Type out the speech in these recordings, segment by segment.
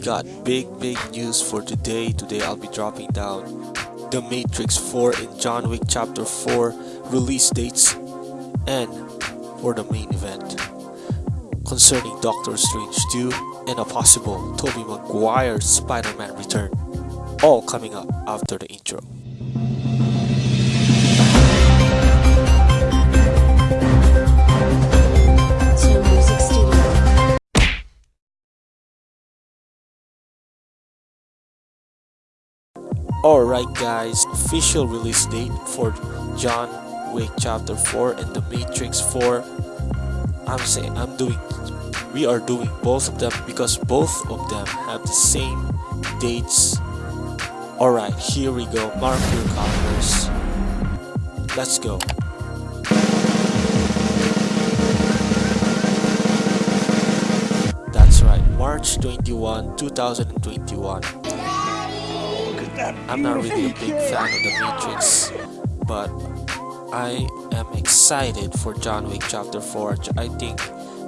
got big big news for today. Today I'll be dropping down The Matrix 4 and John Wick Chapter 4 release dates and for the main event concerning Doctor Strange 2 and a possible Tobey Maguire Spider-Man return. All coming up after the intro. Alright guys, official release date for John Wick Chapter 4 and The Matrix 4. I'm saying I'm doing we are doing both of them because both of them have the same dates. Alright, here we go. Mark your calendars. Let's go. That's right, March 21, 2021. I'm not really a big fan of The Matrix, but I am excited for John Wick Chapter 4. I think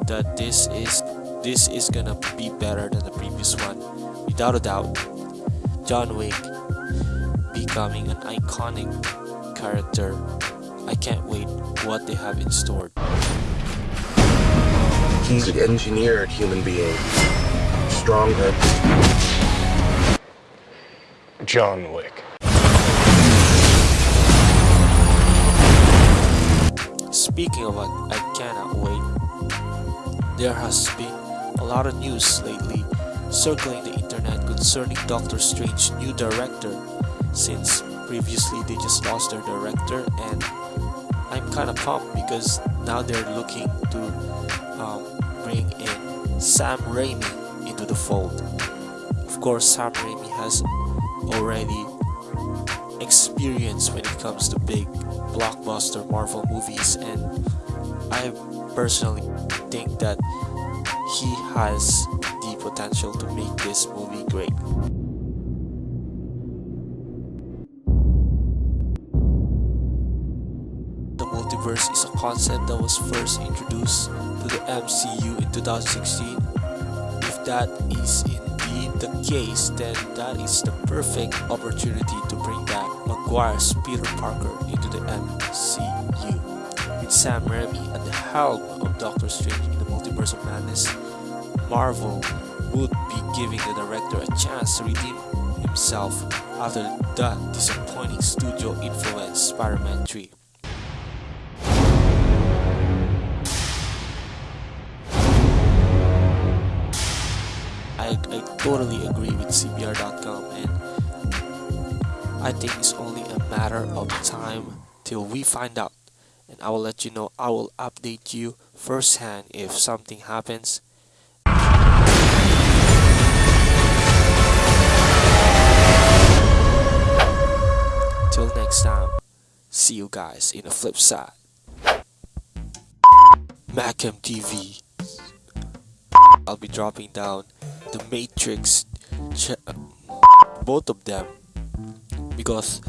that this is this is gonna be better than the previous one, without a doubt. John Wick becoming an iconic character. I can't wait what they have in store. He's an engineered human being. Stronger. John Wick. Speaking of what I cannot wait, there has been a lot of news lately circling the internet concerning Doctor Strange's new director since previously they just lost their director and I'm kind of pumped because now they're looking to um, bring in Sam Raimi into the fold. Course, Sam Raimi has already experience when it comes to big blockbuster Marvel movies and I personally think that he has the potential to make this movie great. The multiverse is a concept that was first introduced to the MCU in 2016. If that is the case, then that is the perfect opportunity to bring back Maguire's Peter Parker into the MCU. With Sam Raimi at the helm of Doctor Strange in the Multiverse of Madness, Marvel would be giving the director a chance to redeem himself after the disappointing studio influenced Spider-Man 3. Totally agree with CBR.com and I think it's only a matter of time till we find out. And I will let you know I will update you firsthand if something happens. Till next time see you guys in the flip side. Macam TV I'll be dropping down the Matrix both of them. Because